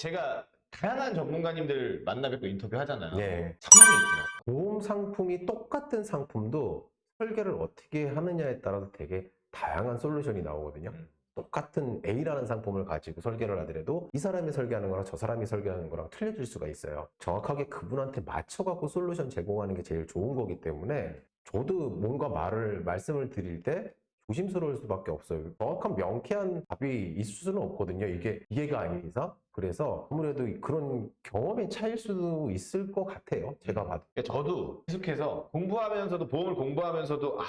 제가 다양한 전문가님들 만나 뵙고 인터뷰 하잖아요. 네. 상황이 있더라고요. 보험 상품이 똑같은 상품도 설계를 어떻게 하느냐에 따라서 되게 다양한 솔루션이 나오거든요. 음. 똑같은 A라는 상품을 가지고 설계를 하더라도 이 사람이 설계하는 거랑 저 사람이 설계하는 거랑 틀려질 수가 있어요. 정확하게 그분한테 맞춰갖고 솔루션 제공하는 게 제일 좋은 거기 때문에 저도 뭔가 말을, 말씀을 드릴 때 조심스러울 수밖에 없어요. 정확한 명쾌한 답이 있을 수는 없거든요. 이게 이해가 아닌 이상. 그래서 아무래도 그런 경험의 차이일 수도 있을 것 같아요. 제가 봐도. 그러니까 저도 계속해서 공부하면서도 보험을 공부하면서도 아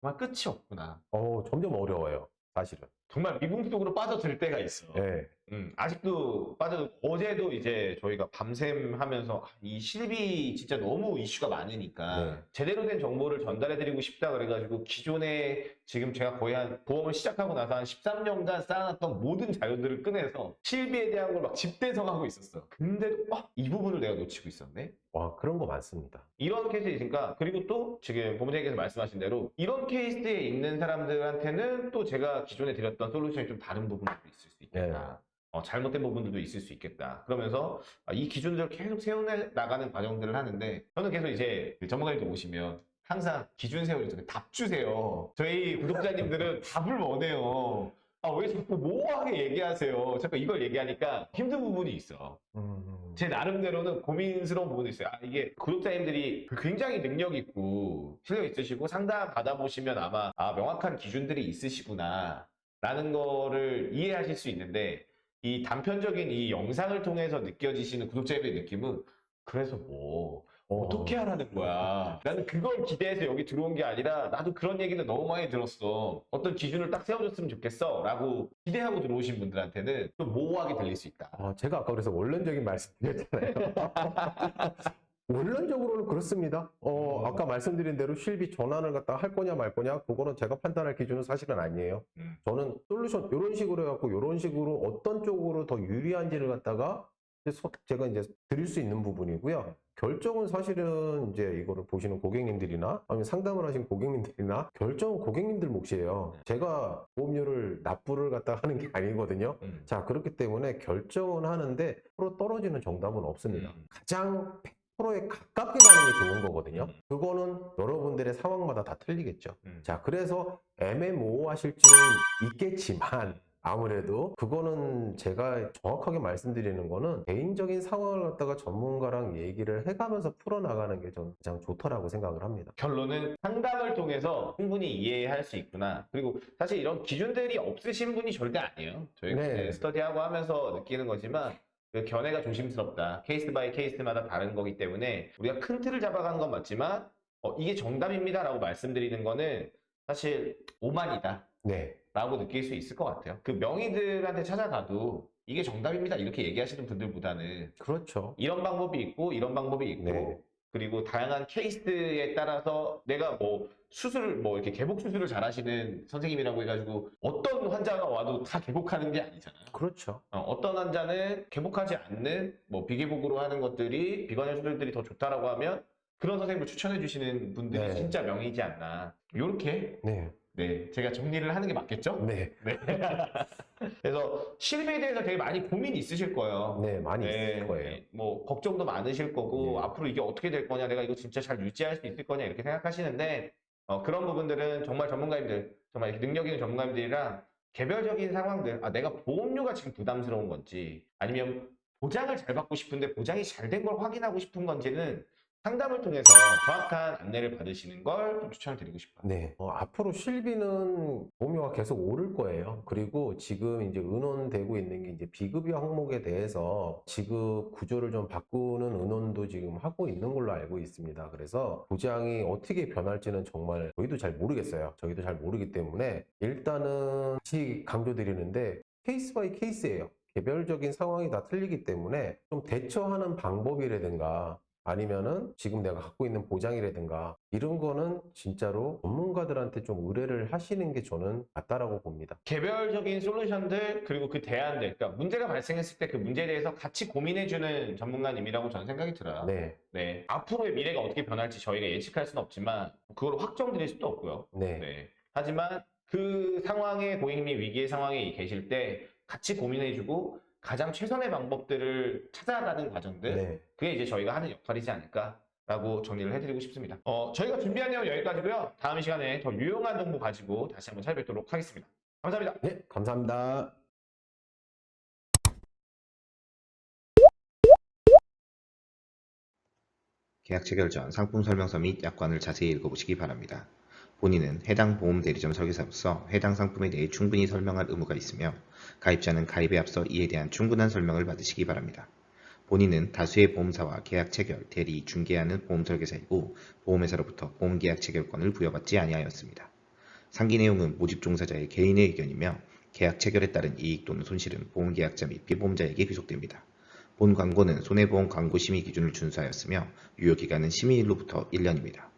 정말 끝이 없구나. 어, 점점 어려워요. 사실은. 정말 미궁 속으로 빠져들 때가 있어. 네. 음, 아직도 빠져 어제도 이제 저희가 밤샘 하면서 아, 이 실비 진짜 너무 이슈가 많으니까 네. 제대로 된 정보를 전달해 드리고 싶다 그래가지고 기존에 지금 제가 거의 한 보험을 시작하고 나서 한 13년간 쌓아놨던 모든 자료들을 꺼내서 실비에 대한 걸 막 집대성하고 있었어. 근데도 아, 이 부분을 내가 놓치고 있었네. 와, 그런 거 많습니다. 이런 케이스에 있으니까 그리고 또 지금 본부장님께서 말씀하신 대로 이런 케이스에 있는 사람들한테는 또 제가 기존에 드렸던 솔루션이 좀 다른 부분도 있을 수 있겠다. 어, 잘못된 부분들도 있을 수 있겠다. 그러면서 아, 이 기준들을 계속 세워나가는 과정들을 하는데 저는 계속 이제 그 전문가님들 오시면 항상 기준 세우죠. 답 주세요. 저희 구독자님들은 답을 원해요. 아, 왜 자꾸 모호하게 얘기하세요? 자꾸 이걸 얘기하니까 힘든 부분이 있어. 음, 제 나름대로는 고민스러운 부분도 있어요. 아, 이게 구독자님들이 굉장히 능력 있고 실력 있으시고 상담 받아보시면 아마 아, 명확한 기준들이 있으시구나 라는 거를 이해하실 수 있는데 이 단편적인 이 영상을 통해서 느껴지시는 구독자님의 느낌은 그래서 뭐 어, 어떻게 하라는 거야. 나는 그걸 기대해서 여기 들어온 게 아니라 나도 그런 얘기는 너무 많이 들었어. 어떤 기준을 딱 세워줬으면 좋겠어. 라고 기대하고 들어오신 분들한테는 좀 모호하게 들릴 수 있다. 아, 제가 아까 그래서 원론적인 말씀 드렸잖아요. 원론적으로는 그렇습니다. 어, 음. 아까 말씀드린 대로 실비 전환을 갖다 할 거냐 말 거냐 그거는 제가 판단할 기준은 사실은 아니에요. 음. 저는 솔루션 이런 식으로 해갖고 이런 식으로 어떤 쪽으로 더 유리한지를 갖다가 제가 이제 드릴 수 있는 부분이고요. 결정은 사실은 이제 이거를 보시는 고객님들이나 아니면 상담을 하신 고객님들이나 결정은 고객님들 몫이에요. 제가 보험료를 납부를 갖다 하는 게 아니거든요. 음. 자, 그렇기 때문에 결정은 하는데 프로 떨어지는 정답은 없습니다. 음. 가장 100%에 가깝게 가는 게 좋은 거거든요. 음. 그거는 여러분들의 상황마다 다 틀리겠죠. 음. 자, 그래서 애매모호하실 수는 있겠지만 아무래도 그거는 제가 정확하게 말씀드리는 거는 개인적인 상황을 갖다가 전문가랑 얘기를 해가면서 풀어나가는 게 저는 가장 좋다라고 생각을 합니다. 결론은 상담을 통해서 충분히 이해할 수 있구나. 그리고 사실 이런 기준들이 없으신 분이 절대 아니에요. 저희가 네. 이제 스터디하고 하면서 느끼는 거지만 그 견해가 조심스럽다. case by case마다 다른 거기 때문에 우리가 큰 틀을 잡아가는 건 맞지만 어, 이게 정답입니다 라고 말씀드리는 거는 사실 오만이다. 네. 라고 느낄 수 있을 것 같아요. 그 명의들한테 찾아가도 이게 정답입니다. 이렇게 얘기하시는 분들보다는 그렇죠. 이런 방법이 있고 이런 방법이 있고 네. 그리고 다양한 케이스에 따라서 내가 뭐 수술을 뭐 이렇게 개복 수술을 잘 하시는 선생님이라고 해가지고 어떤 환자가 와도 다 개복하는 게 아니잖아요. 그렇죠. 어, 떤 환자는 개복하지 않는 뭐 비개복으로 하는 것들이 비관형 수술들이 더 좋다라고 하면 그런 선생님을 추천해 주시는 분들이 네. 진짜 명이지 않나. 요렇게 네. 네 제가 정리를 하는 게 맞겠죠? 네. 네. 그래서 실비에 대해서 되게 많이 고민이 있으실 거예요. 네. 많이 네, 있을 거예요. 네. 뭐 걱정도 많으실 거고 네. 앞으로 이게 어떻게 될 거냐 내가 이거 진짜 잘 유지할 수 있을 거냐 이렇게 생각하시는데 어, 그런 부분들은 정말 전문가님들 정말 능력 있는 전문가님들이랑 개별적인 상황들 아 내가 보험료가 지금 부담스러운 건지 아니면 보장을 잘 받고 싶은데 보장이 잘 된 걸 확인하고 싶은 건지는 상담을 통해서 정확한 안내를 받으시는 걸 좀 추천을 드리고 싶어요. 네. 어, 앞으로 실비는 보험료가 계속 오를 거예요. 그리고 지금 이제 의논되고 있는 게 이제 비급여 항목에 대해서 지급 구조를 좀 바꾸는 의논도 지금 하고 있는 걸로 알고 있습니다. 그래서 보장이 어떻게 변할지는 정말 저희도 잘 모르겠어요. 저희도 잘 모르기 때문에 일단은 다시 강조드리는데 case by case예요. 개별적인 상황이 다 틀리기 때문에 좀 대처하는 방법이라든가 아니면은 지금 내가 갖고 있는 보장이라든가 이런 거는 진짜로 전문가들한테 좀 의뢰를 하시는 게 저는 맞다라고 봅니다. 개별적인 솔루션들 그리고 그 대안들 그러니까 문제가 발생했을 때 그 문제에 대해서 같이 고민해주는 전문가님이라고 저는 생각이 들어요. 네, 네. 앞으로의 미래가 어떻게 변할지 저희가 예측할 수는 없지만 그걸 확정드릴 수도 없고요. 네, 네. 하지만 그 상황에 고객님이 위기의 상황에 계실 때 같이 고민해주고 가장 최선의 방법들을 찾아가는 과정들 네. 그게 이제 저희가 하는 역할이지 않을까라고 정리를 해드리고 싶습니다. 어, 저희가 준비한 내용 여기까지고요. 다음 시간에 더 유용한 정보 가지고 다시 한번 찾아뵙도록 하겠습니다. 감사합니다. 네, 감사합니다. 계약 체결 전 상품 설명서 및 약관을 자세히 읽어보시기 바랍니다. 본인은 해당 보험 대리점 설계사로서 해당 상품에 대해 충분히 설명할 의무가 있으며 가입자는 가입에 앞서 이에 대한 충분한 설명을 받으시기 바랍니다. 본인은 다수의 보험사와 계약 체결, 대리, 중개하는 보험 설계사이고 보험회사로부터 보험 계약 체결권을 부여받지 아니하였습니다. 상기 내용은 모집 종사자의 개인의 의견이며 계약 체결에 따른 이익 또는 손실은 보험계약자 및 피보험자에게 귀속됩니다. 본 광고는 손해보험 광고 심의 기준을 준수하였으며 유효기간은 심의일로부터 1년입니다.